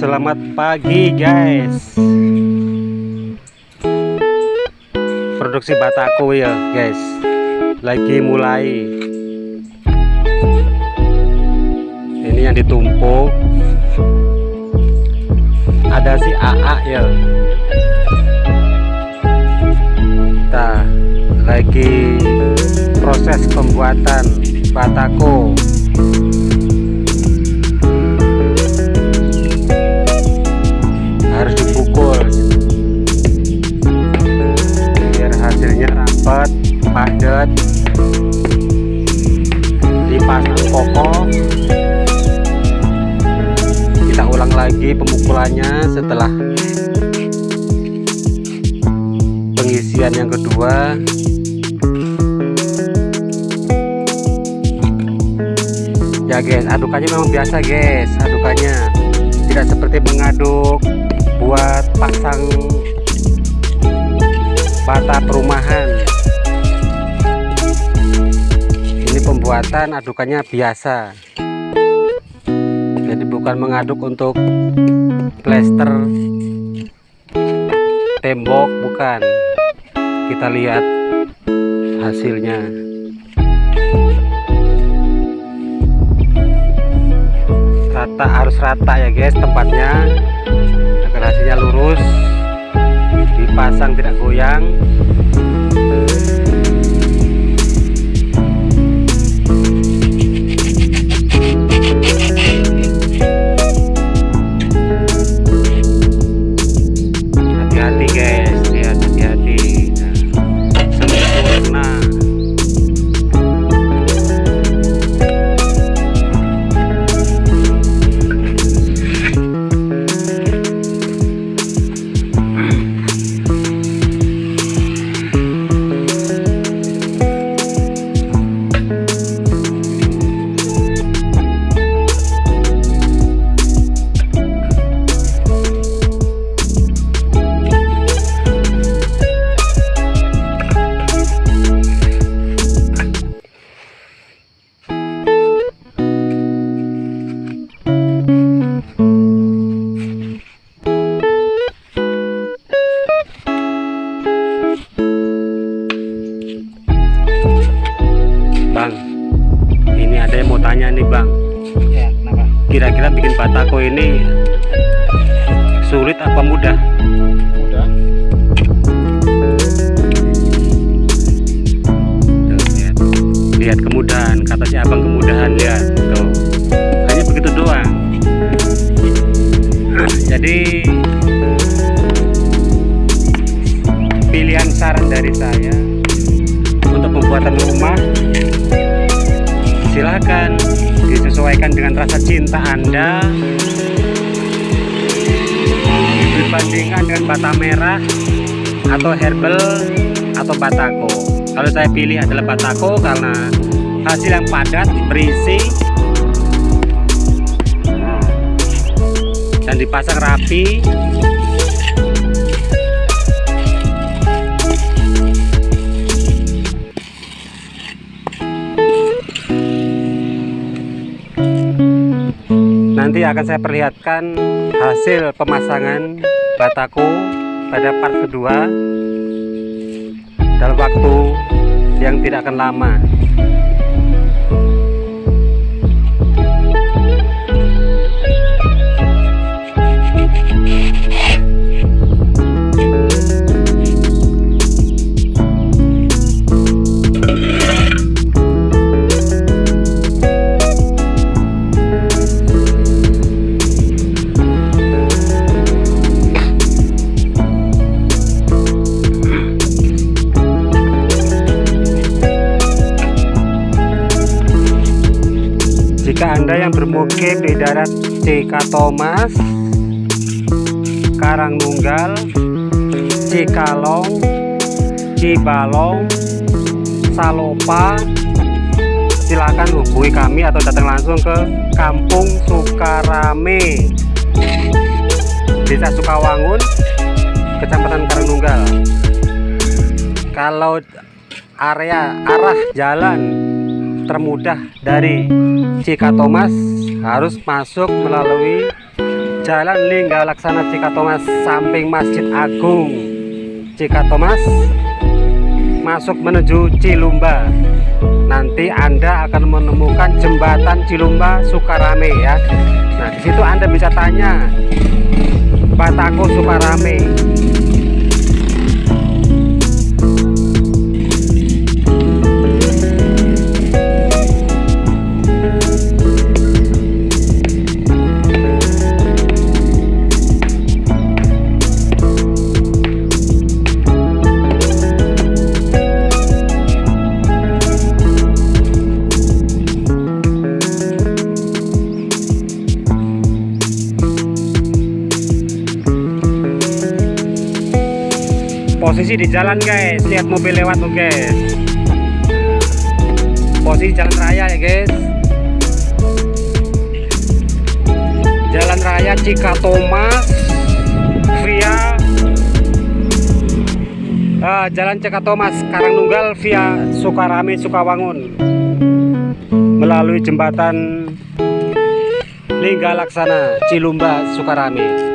Selamat pagi guys. Produksi bataku ya guys. Lagi mulai. Ini yang ditumpuk. Ada si AA ya. Kita lagi proses pembuatan batako lagi pemukulannya setelah pengisian yang kedua. Ya guys adukannya memang biasa guys. Adukannya tidak seperti mengaduk buat pasang bata perumahan. Ini pembuatan adukannya biasa jadi bukan mengaduk untuk plester tembok bukan. Kita lihat hasilnya. Rata harus rata ya guys tempatnya. Agar hasilnya lurus dipasang tidak goyang Kira-kira bikin batako ini sulit apa mudah? Udah. Tuh, lihat. lihat kemudahan, kata si abang kemudahan lihat. Tuh. Hanya begitu doang. Jadi pilihan saran dari saya disesuaikan dengan rasa cinta Anda. Dibandingkan dengan bata merah atau herbal atau batako. Kalau saya pilih adalah batako karena hasil yang padat berisi dan dipasang rapi nanti akan saya perlihatkan hasil pemasangan bataku pada part kedua dalam waktu yang tidak akan lama anda yang bermukim di daerah CK Thomas Karangnunggal Cikalong Cibalong Salopa. Silakan hubungi kami atau datang langsung ke Kampung Sukarame Desa Sukawangun Kecamatan Karangnunggal. Kalau area arah jalan termudah dari Cika Thomas harus masuk melalui Jalan Lingga Laksana Cikatomas samping Masjid Agung. Cikatomas masuk menuju Cilumba. Nanti Anda akan menemukan jembatan Cilumba Sukarame ya. Nah di situ Anda bisa tanya Batako Sukarame posisi di jalan guys. Lihat mobil lewat tuh guys. Posisi jalan raya ya guys. Jalan raya Cikatomas via eh, jalan Cikatomas Karangnunggal via Sukarame Sukawangun. Melalui jembatan Lingga Laksana Cilumba Sukarame